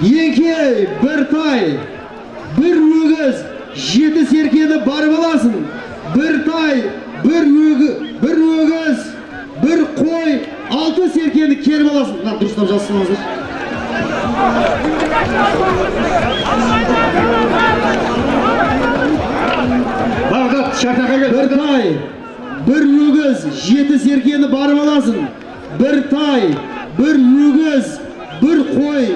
еңкей бір тай бір өгіз жеті серкені барып аласың бір тай бір өгіз бір өгіз бір қой алты серкені келіп аласың мына дұрыстап жазсаңыздар. Бағдат шартаға кел бір тай бір өгіз жеті серкені барып аласың бір тай бір өгіз бір қой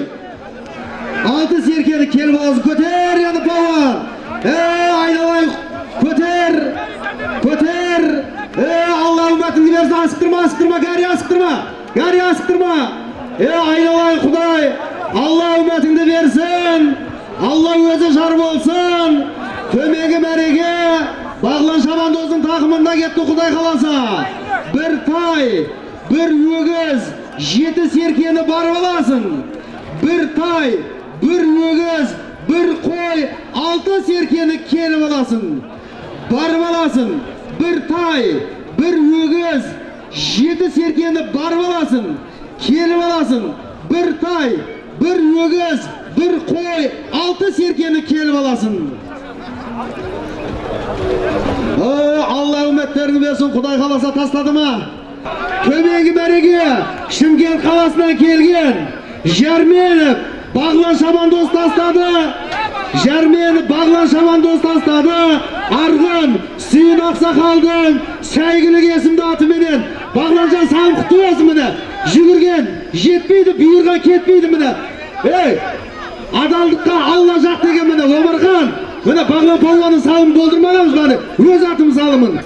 серкені келіп көтер енді балуан е айналайын көтер көтер е алла үмітіңді берсін асықтырма асықтырма гарри асықтырма гарри асықтырма е айналайын құдай алла үмітіңді берсін алла өзі жар болсын төменгі мәреге бағлан шабандоздың тақымында кетті құдай қаласа бір тай бір өгіз жеті серкені барып аласың бір тай бір өгіз бір қой алты серкені келіп аласың барып аласың бір тай бір өгіз жеті серкені барып аласың келіп аласың бір тай бір өгіз бір қой алты серкені келіп аласың алла үміттеріңді берсін құдай қаласа тастады ма төменгі мәреге шымкент қаласынан келген Жәрменов бағлан шабандоз тастады Жәрменов бағлан шабандоз тастады арғын сүйін ақсақалдың сәйгілік есімді атыменен бағланжан саған құтты болсын міне жүгірген жетпейді бұйырған кетпейді міне ей адалдыққа алла жақ деген міне омархан міне бағлан палуанның салымын болдырмағанбыз міне өз атым салымын